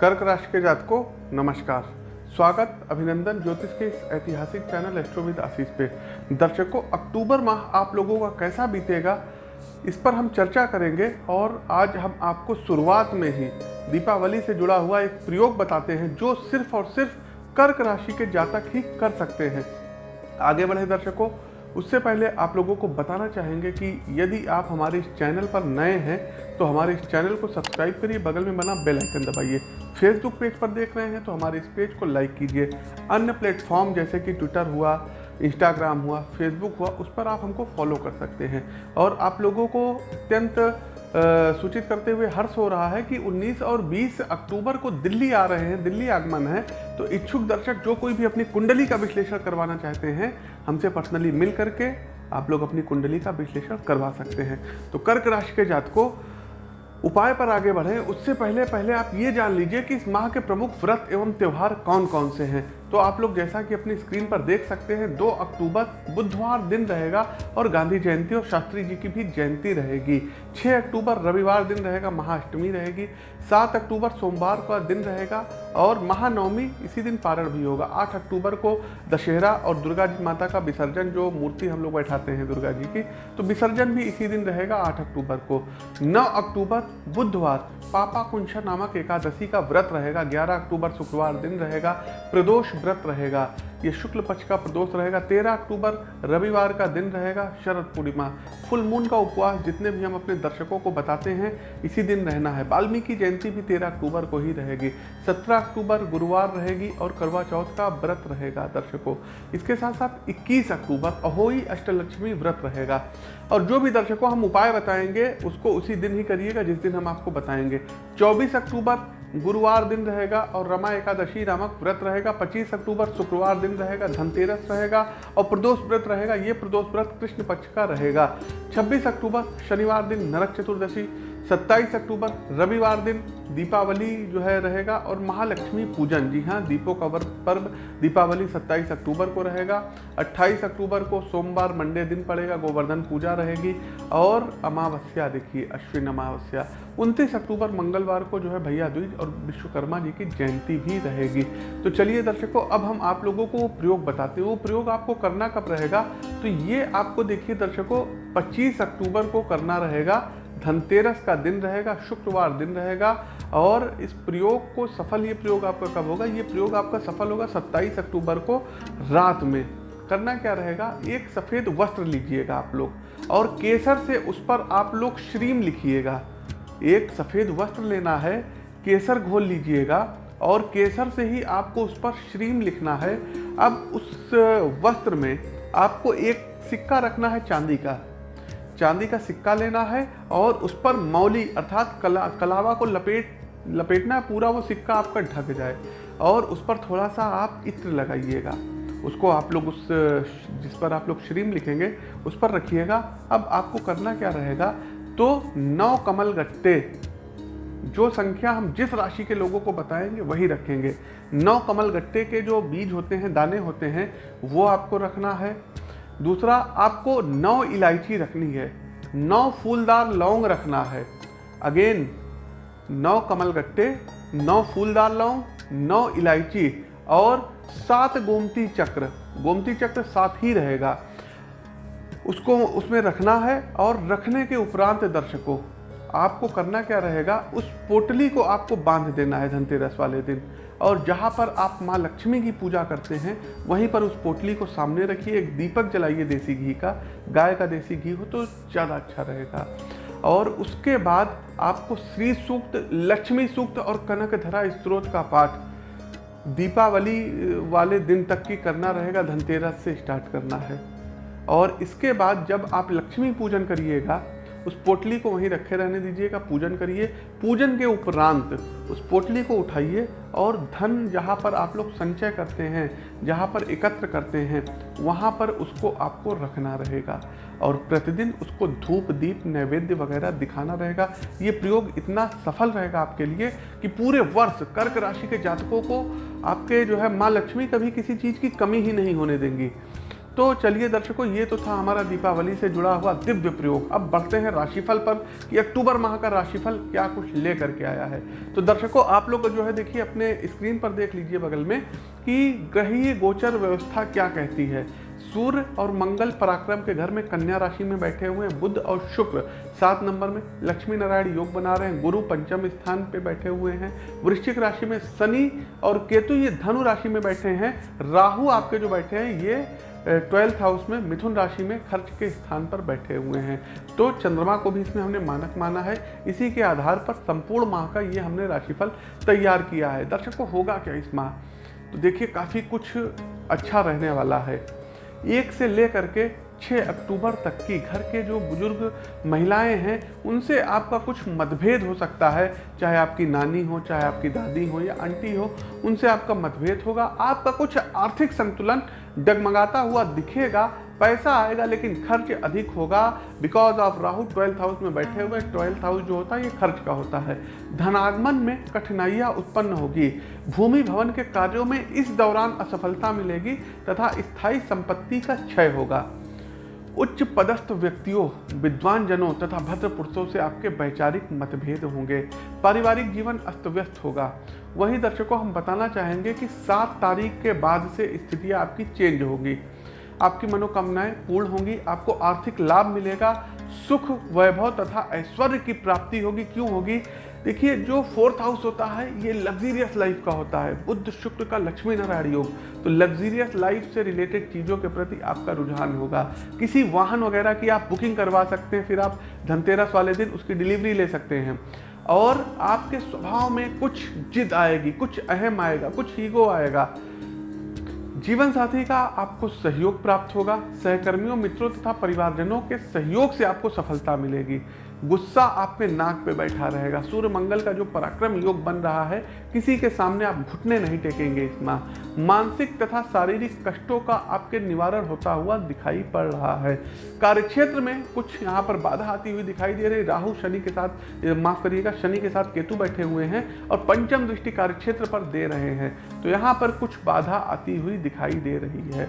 कर्क राशि के जात को नमस्कार। स्वागत, अभिनंदन ज्योतिष के इस ऐतिहासिक चैनल एस्ट्रोविद आशीष पे। दर्शकों, अक्टूबर माह आप लोगों का कैसा बीतेगा, इस पर हम चर्चा करेंगे और आज हम आपको शुरुआत में ही दीपावली से जुड़ा हुआ एक प्रयोग बताते हैं, जो सिर्फ़ और सिर्फ़ कर्क राशि के जातक ही कर सकते हैं। आगे बढ़े दर्शकों उससे पहले आप लोगों को बताना चाहेंगे कि यदि आप हमारे इस चैनल पर नए हैं तो हमारे इस चैनल को सब्सक्राइब करिए, बगल में बना बेल आइकन दबाइए। फेसबुक पेज पर देख रहे हैं तो हमारे इस पेज को लाइक कीजिए। अन्य प्लेटफॉर्म जैसे कि ट्विटर हुआ इंस्टाग्राम हुआ फेसबुक हुआ, उस पर आप हमको फॉलो कर सकते हैं। और आप लोगों को अत्यंत सूचित करते हुए हर्ष हो रहा है कि 19 और 20 अक्टूबर को दिल्ली आ रहे हैं, दिल्ली आगमन है तो इच्छुक दर्शक जो कोई भी अपनी कुंडली का विश्लेषण करवाना चाहते हैं, हमसे पर्सनली मिल करके आप लोग अपनी कुंडली का विश्लेषण करवा सकते हैं। तो कर्क राशि के जात को उपाय पर आगे बढ़ें। उससे पहले पहले आप ये जान लीजिए कि इस माह के प्रमुख व्रत एवं त्यौहार कौन कौन से हैं? तो आप लोग जैसा कि अपनी स्क्रीन पर देख सकते हैं 2 अक्टूबर, बुधवार दिन रहेगा और गांधी जयंती और शास्त्री जी की भी जयंती रहेगी। 6 अक्टूबर, रविवार दिन रहेगा, महाअष्टमी रहेगी। 7 अक्टूबर, सोमवार का दिन रहेगा और महानवमी, इसी दिन पारण भी होगा। 8 अक्टूबर को दशहरा और दुर्गा जी माता का विसर्जन, जो मूर्ति हम लोग बैठाते हैं दुर्गा जी की तो विसर्जन भी इसी दिन रहेगा, आठ अक्टूबर को। नौ अक्टूबर, बुधवार, पापा कुंशा नामक एकादशी का व्रत रहेगा। 11 अक्टूबर, शुक्रवार दिन रहेगा। प्रदोष व्रत रहेगा, ये शुक्ल पक्ष का प्रदोष रहेगा 13 अक्टूबर रविवार का दिन रहेगा, शरद पूर्णिमा। फुल मून का उपवास जितने भी हम अपने दर्शकों को बताते हैं, इसी दिन रहना है। वाल्मीकि जयंती भी 13 अक्टूबर को ही रहेगी। 17 अक्टूबर गुरुवार रहेगी और करवा चौथ का व्रत रहेगा दर्शकों। इसके साथ साथ 21 अक्टूबर अहोई अष्टलक्ष्मी व्रत रहेगा। और जो भी दर्शकों हम उपाय बताएँगे, उसको उसी दिन ही करिएगा जिस दिन हम आपको बताएँगे। चौबीस अक्टूबर गुरुवार दिन रहेगा और रमा एकादशी नामक व्रत रहेगा 25 अक्टूबर शुक्रवार दिन रहेगा, धनतेरस रहेगा और प्रदोष व्रत रहेगा, ये प्रदोष व्रत कृष्ण पक्ष का रहेगा। 26 अक्टूबर शनिवार दिन नरक चतुर्दशी 27 अक्टूबर, रविवार दिन दीपावली जो है रहेगा और महालक्ष्मी पूजन। जी हाँ दीपों का पर्व दीपावली 27 अक्टूबर को रहेगा। 28 अक्टूबर को सोमवार, मंडे दिन पड़ेगा, गोवर्धन पूजा रहेगी। और अमावस्या, देखिए, अश्विन अमावस्या। 29 अक्टूबर, मंगलवार को जो है भैया दूज और विश्वकर्मा जी की जयंती भी रहेगी। तो चलिए दर्शकों, अब हम आप लोगों को वो प्रयोग बताते हैं। वो प्रयोग आपको करना कब रहेगा? तो ये आपको देखिए दर्शकों 25 अक्टूबर को करना रहेगा। धनतेरस का दिन रहेगा, शुक्रवार दिन रहेगा, और इस प्रयोग को सफल, ये प्रयोग आपका कब होगा? ये प्रयोग आपका सफल होगा 27 अक्टूबर को रात में। करना क्या रहेगा? एक सफ़ेद वस्त्र लीजिएगा आप लोग, और केसर से उस पर आप लोग श्रीम लिखिएगा। एक सफ़ेद वस्त्र लेना है, केसर घोल लीजिएगा, और केसर से ही आपको उस पर श्रीम लिखना है। अब उस वस्त्र में आपको एक सिक्का रखना है चांदी का। चांदी का सिक्का लेना है और उस पर मौली अर्थात कला, कलावा को लपेट, लपेटना है पूरा वो सिक्का आपका ढक जाए। और उस पर थोड़ा सा आप इत्र लगाइएगा। उसको आप लोग उस, जिस पर आप लोग श्रीम लिखेंगे, उस पर रखिएगा। अब आपको करना क्या रहेगा? तो नौ कमल गट्टे, जो संख्या हम जिस राशि के लोगों को बताएँगे, वही रखेंगे। नौ कमल गट्टे के जो बीज होते हैं, दाने होते हैं, वो आपको रखना है। दूसरा, आपको नौ इलायची रखनी है, नौ फूलदार लौंग रखना है। अगेन नौ कमल गट्टे, नौ फूलदार लौंग, नौ इलायची और सात गोमती चक्र। गोमती चक्र साथ ही रहेगा। उसको, उसमें रखना है और रखने के उपरांत दर्शकों आपको करना क्या रहेगा? उस पोटली को आपको बाँध देना है धनतेरस वाले दिन। और जहाँ पर आप माँ लक्ष्मी की पूजा करते हैं, वहीं पर उस पोटली को सामने रखिए, एक दीपक जलाइए देसी घी का। गाय का देसी घी हो तो ज़्यादा अच्छा रहेगा। और उसके बाद आपको श्री सूक्त लक्ष्मी सूक्त और कनक धरा स्त्रोत का पाठ, दीपावली वाले दिन तक की करना रहेगा, धनतेरस से स्टार्ट करना है। और इसके बाद जब आप लक्ष्मी पूजन करिएगा उस पोटली को वहीं रखे रहने दीजिएगा पूजन करिए। पूजन के उपरांत उस पोटली को उठाइए और धन जहाँ पर आप लोग संचय करते हैं, जहाँ पर एकत्र करते हैं, वहाँ पर उसको आपको रखना रहेगा। और प्रतिदिन उसको धूप, दीप, नैवेद्य वगैरह दिखाना रहेगा। ये प्रयोग इतना सफल रहेगा आपके लिए कि पूरे वर्ष कर्क राशि के जातकों को आपके जो है माँ लक्ष्मी कभी किसी चीज़ की कमी ही नहीं होने देंगी। तो चलिए दर्शकों, ये तो था हमारा दीपावली से जुड़ा हुआ दिव्य प्रयोग। अब बढ़ते हैं राशिफल पर कि अक्टूबर माह का राशिफल क्या कुछ लेकर के आया है। तो दर्शकों, आप लोग जो है देखिए, अपने स्क्रीन पर देख लीजिए बगल में कि ग्रहीय गोचर व्यवस्था क्या कहती है। सूर्य और मंगल पराक्रम के घर में कन्या राशि में बैठे हुए हैं बुद्ध और शुक्र। सात नंबर में लक्ष्मी नारायण योग बना रहे हैं, गुरु पंचम स्थान पे बैठे हुए हैं। वृश्चिक राशि में शनि और केतु, ये धनु राशि में बैठे हैं। राहु आपके जो बैठे हैं, ये ट्वेल्थ हाउस में मिथुन राशि में खर्च के स्थान पर बैठे हुए हैं। तो चंद्रमा को भी इसमें हमने मानक माना है। इसी के आधार पर संपूर्ण माह का ये हमने राशिफल तैयार किया है। दर्शकों, होगा क्या इस माह? तो देखिए, काफ़ी कुछ अच्छा रहने वाला है। एक से ले के 6 अक्टूबर तक की घर के जो बुज़ुर्ग महिलाएँ हैं, उनसे आपका कुछ मतभेद हो सकता है। चाहे आपकी नानी हो, चाहे आपकी दादी हो या आंटी हो, उनसे आपका मतभेद होगा। आपका कुछ आर्थिक संतुलन डगमगाता हुआ दिखेगा, पैसा आएगा, लेकिन खर्च अधिक होगा। Because of Rahu twelfth house में बैठे हुए ट्वेल्थ हाउस जो होता है, ये खर्च का होता है। धनागमन में कठिनाइयाँ उत्पन्न होगी। भूमि भवन के कार्यों में इस दौरान असफलता मिलेगी तथा स्थायी संपत्ति का क्षय होगा। उच्च पदस्थ व्यक्तियों विद्वान जनों तथा भद्र पुरुषों से आपके वैचारिक मतभेद होंगे। पारिवारिक जीवन अस्त व्यस्त होगा। वहीं दर्शकों, हम बताना चाहेंगे कि सात तारीख के बाद से स्थितियाँ आपकी चेंज होगी। आपकी मनोकामनाएँ पूर्ण होंगी, आपको आर्थिक लाभ मिलेगा, सुख, वैभव तथा ऐश्वर्य की प्राप्ति होगी। क्यों होगी? देखिए, जो फोर्थ हाउस होता है, ये लग्जीरियस लाइफ का होता है। बुद्ध, शुक्र का लक्ष्मी नारायण योग। तो लग्जीरियस लाइफ से रिलेटेड चीज़ों के प्रति आपका रुझान होगा। किसी वाहन वगैरह की आप बुकिंग करवा सकते हैं, फिर आप धनतेरस वाले दिन उसकी डिलीवरी ले सकते हैं। और आपके स्वभाव में कुछ जिद आएगी, कुछ अहम आएगा, कुछ ईगो आएगा। जीवन साथी का आपको सहयोग प्राप्त होगा, सहकर्मियों, मित्रों तथा परिवारजनों के सहयोग से आपको सफलता मिलेगी। गुस्सा आपके नाक पे बैठा रहेगा। सूर्य मंगल का जो पराक्रम योग बन रहा है, किसी के सामने आप घुटने नहीं टेकेंगे इस माह। मानसिक तथा शारीरिक कष्टों का आपके निवारण होता हुआ दिखाई पड़ रहा है। कार्यक्षेत्र में कुछ यहाँ पर बाधा आती हुई दिखाई दे रही। राहु शनि के साथ माफ़ करिएगा, शनि के साथ केतु बैठे हुए हैं और पंचम दृष्टि कार्यक्षेत्र पर दे रहे हैं। तो यहाँ पर कुछ बाधा आती हुई दिखाई दे रही है।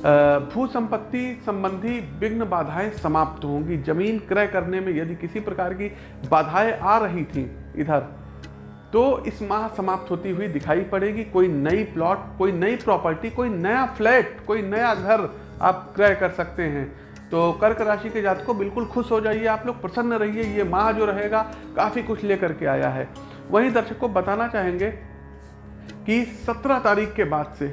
भू संपत्ति संबंधी विघ्न बाधाएँ समाप्त होंगी। ज़मीन क्रय करने में यदि किसी प्रकार की बाधाएँ आ रही थी इधर तो इस माह समाप्त होती हुई दिखाई पड़ेगी। कोई नई प्लॉट, कोई नई प्रॉपर्टी, कोई नया फ्लैट, कोई नया घर आप क्रय कर सकते हैं। तो कर्क राशि के जात को बिल्कुल खुश हो जाइए, आप लोग प्रसन्न रहिए। ये माह जो रहेगा, काफ़ी कुछ लेकर के आया है। वहीं को बताना चाहेंगे कि 17 तारीख के बाद से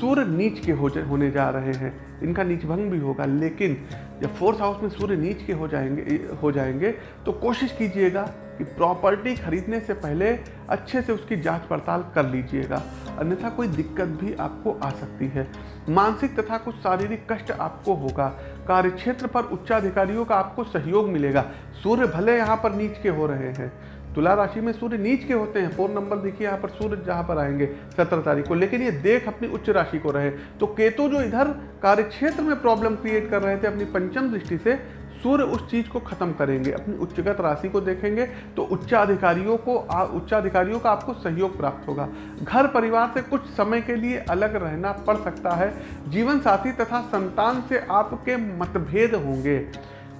सूर्य नीच के हो होने जा रहे हैं। इनका नीच भंग भी होगा, लेकिन जब फोर्थ हाउस में सूर्य नीच के हो जाएँगे हो जाएँगे तो कोशिश कीजिएगा कि प्रॉपर्टी खरीदने से पहले अच्छे से उसकी जाँच पड़ताल कर लीजिएगा। अन्यथा कोई दिक्कत भी आपको आ सकती है। मानसिक तथा कुछ शारीरिक कष्ट आपको होगा। कार्यक्षेत्र पर उच्चाधिकारियों का आपको सहयोग मिलेगा। सूर्य भले यहाँ पर नीच के हो रहे हैं तुला राशि में सूर्य नीच के होते हैं। फोर नंबर देखिए, यहाँ पर सूर्य जहाँ पर आएँगे, सत्रह तारीख को। लेकिन ये देख अपनी उच्च राशि को रहे। तो केतु जो इधर कार्यक्षेत्र में प्रॉब्लम क्रिएट कर रहे थे, अपनी पंचम दृष्टि से, सूर्य उस चीज़ को खत्म करेंगे। अपनी उच्चगत राशि को देखेंगे तो उच्चाधिकारियों को उच्चाधिकारियों का आपको सहयोग प्राप्त होगा। घर परिवार से कुछ समय के लिए अलग रहना पड़ सकता है। जीवन साथी तथा संतान से आपके मतभेद होंगे।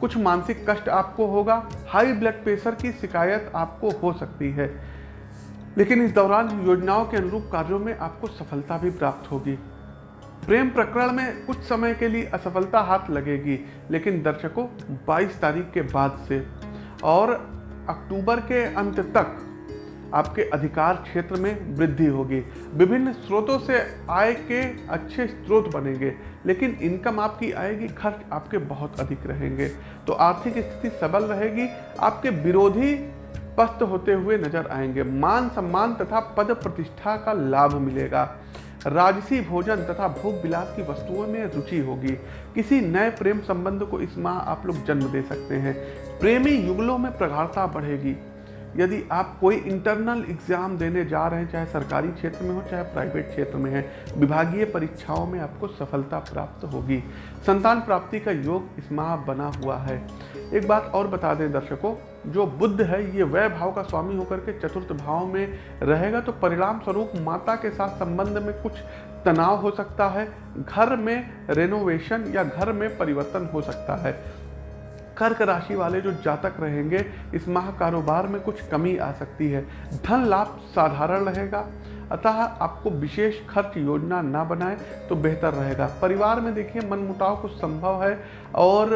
कुछ मानसिक कष्ट आपको होगा हाई ब्लड प्रेशर की शिकायत आपको हो सकती है। लेकिन इस दौरान योजनाओं के अनुरूप कार्यों में आपको सफलता भी प्राप्त होगी। प्रेम प्रकरण में कुछ समय के लिए असफलता हाथ लगेगी, लेकिन दर्शकों 22 तारीख के बाद से। और अक्टूबर के अंत तक आपके अधिकार क्षेत्र में वृद्धि होगी। विभिन्न स्रोतों से आय के अच्छे स्रोत बनेंगे, लेकिन इनकम आपकी आएगी, खर्च आपके बहुत अधिक रहेंगे। तो आर्थिक स्थिति सबल रहेगी, आपके विरोधी पस्त होते हुए नज़र आएँगे। मान सम्मान तथा पद प्रतिष्ठा का लाभ मिलेगा। राजसी भोजन तथा भोग विलास की वस्तुओं में रुचि होगी। किसी नए प्रेम संबंध को इस माह आप लोग जन्म दे सकते हैं। प्रेमी युगलों में प्रगाढ़ता बढ़ेगी। यदि आप कोई इंटरनल एग्ज़ाम देने जा रहे हैं, चाहे सरकारी क्षेत्र में हो, चाहे प्राइवेट क्षेत्र में है, विभागीय परीक्षाओं में आपको सफलता प्राप्त होगी। संतान प्राप्ति का योग इस माह बना हुआ है। एक बात और बता दें दर्शकों, जो बुद्ध है, ये वह भाव का स्वामी होकर के चतुर्थ भाव में रहेगा तो परिणाम स्वरूप माता के साथ संबंध में कुछ तनाव हो सकता है, घर में रेनोवेशन या घर में परिवर्तन हो सकता है। कर्क राशि वाले जो जातक रहेंगे, इस माह कारोबार में कुछ कमी आ सकती है। धन लाभ साधारण रहेगा, अतः आपको विशेष खर्च योजना ना बनाए तो बेहतर रहेगा। परिवार में देखिए, मनमुटाव कुछ संभव है और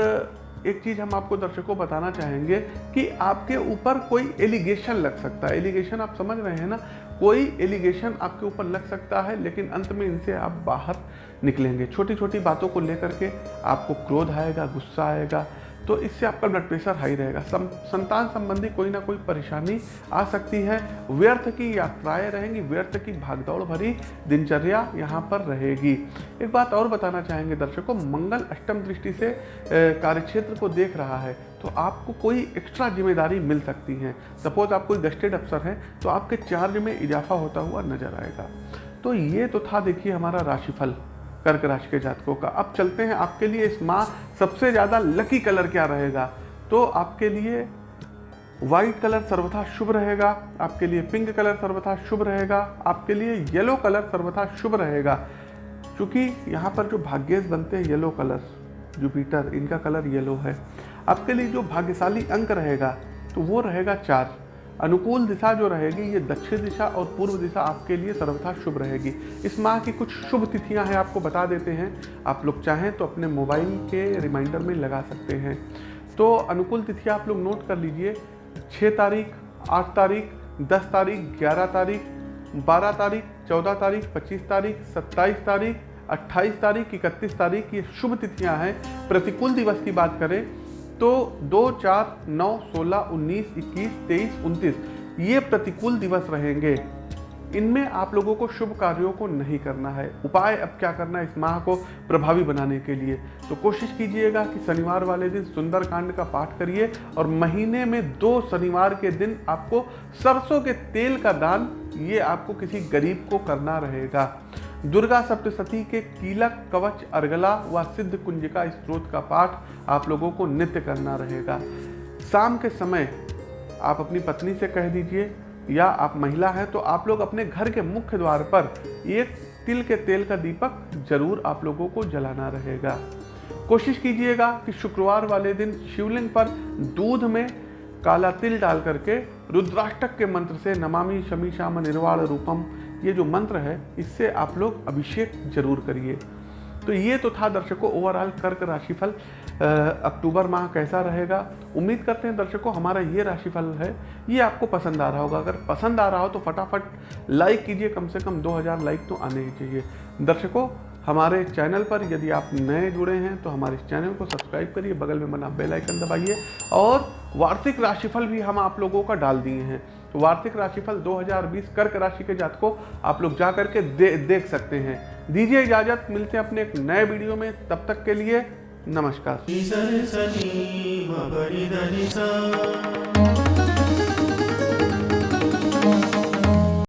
एक चीज़ हम आपको दर्शकों बताना चाहेंगे कि आपके ऊपर कोई एलिगेशन लग सकता है। एलिगेशन आप समझ रहे हैं ना? कोई एलिगेशन आपके ऊपर लग सकता है, लेकिन अंत में इनसे आप बाहर निकलेंगे। छोटी छोटी बातों को लेकर के आपको क्रोध आएगा, गुस्सा आएगा तो इससे आपका ब्लड प्रेशर हाई रहेगा। सम, संतान संबंधी कोई ना कोई परेशानी आ सकती है। व्यर्थ की यात्राएँ रहेंगी व्यर्थ की भागदौड़ भरी दिनचर्या यहाँ पर रहेगी। एक बात और बताना चाहेंगे दर्शकों मंगल अष्टम दृष्टि से कार्यक्षेत्र को देख रहा है तो आपको कोई एक्स्ट्रा ज़िम्मेदारी मिल सकती है। सपोज़ आप कोई गस्टेड अफसर हैं तो आपके चार्ज में इजाफा होता हुआ नज़र आएगा। तो ये तो था देखिए हमारा राशिफल। कर्क राशि के जातकों का। अब चलते हैं आपके लिए, इस माह सबसे ज़्यादा लकी कलर क्या रहेगा? तो आपके लिए व्हाइट कलर सर्वथा शुभ रहेगा, आपके लिए पिंक कलर सर्वथा शुभ रहेगा, आपके लिए येलो कलर सर्वथा शुभ रहेगा। क्योंकि यहाँ पर जो भाग्येश बनते हैं येलो कलर जुपिटर इनका कलर येलो है। आपके लिए जो भाग्यशाली अंक रहेगा तो वो रहेगा चार। अनुकूल दिशा जो रहेगी, ये दक्षिण दिशा और पूर्व दिशा आपके लिए सर्वथा शुभ रहेगी। इस माह की कुछ शुभ तिथियाँ हैं, आपको बता देते हैं। आप लोग चाहें तो अपने मोबाइल के रिमाइंडर में लगा सकते हैं। तो अनुकूल तिथियाँ आप लोग नोट कर लीजिए। छः तारीख, आठ तारीख, दस तारीख, ग्यारह तारीख, बारह तारीख, चौदह तारीख, पच्चीस तारीख, सत्ताईस तारीख, अट्ठाईस तारीख, इकतीस तारीख, ये शुभ तिथियाँ हैं। प्रतिकूल दिवस की बात करें तो दो चार नौ सोलह उन्नीस इक्कीस तेईस उनतीस, ये प्रतिकूल दिवस रहेंगे। इनमें आप लोगों को शुभ कार्यों को नहीं करना है। उपाय अब क्या करना है इस माह को प्रभावी बनाने के लिए? तो कोशिश कीजिएगा कि शनिवार वाले दिन सुंदर कांड का पाठ करिए और महीने में दो शनिवार के दिन आपको सरसों के तेल का दान, ये आपको किसी गरीब को करना रहेगा। दुर्गा सप्तशती के कीलक कवच अर्गला व सिद्ध कुंजिका स्त्रोत का पाठ आप लोगों को नित्य करना रहेगा। शाम के समय आप अपनी पत्नी से कह दीजिए या आप महिला हैं तो आप लोग अपने घर के मुख्य द्वार पर एक तिल के तेल का दीपक ज़रूर आप लोगों को जलाना रहेगा। कोशिश कीजिएगा कि शुक्रवार वाले दिन शिवलिंग पर दूध में काला तिल डाल करके रुद्राष्टक के मंत्र से नमामि शमी श्याम निर्वाण रूपम ये जो मंत्र है, इससे आप लोग अभिषेक ज़रूर करिए। तो ये तो था दर्शकों ओवरऑल कर्क राशिफल अक्टूबर माह कैसा रहेगा? उम्मीद करते हैं दर्शकों, हमारा ये राशिफल है, ये आपको पसंद आ रहा होगा। अगर पसंद आ रहा हो तो फटाफट लाइक कीजिए, कम से कम 2000 लाइक तो आने ही चाहिए। दर्शकों, हमारे चैनल पर यदि आप नए जुड़े हैं तो हमारे इस चैनल को सब्सक्राइब करिए, बगल में बना बेल आइकन दबाइए और वार्षिक राशिफल भी हम आप लोगों का डाल दिए हैं। तो वार्षिक राशिफल 2020 कर्क राशि के जात को आप लोग जा करके दे, देख सकते हैं। दीजिए इजाज़त मिलते हैं अपने एक नए वीडियो में। तब तक के लिए नमस्कार।